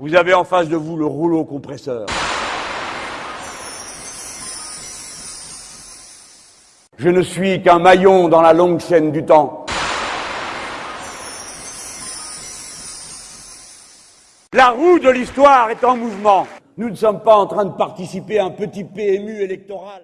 Vous avez en face de vous le rouleau compresseur. Je ne suis qu'un maillon dans la longue chaîne du temps. La roue de l'histoire est en mouvement. Nous ne sommes pas en train de participer à un petit PMU électoral.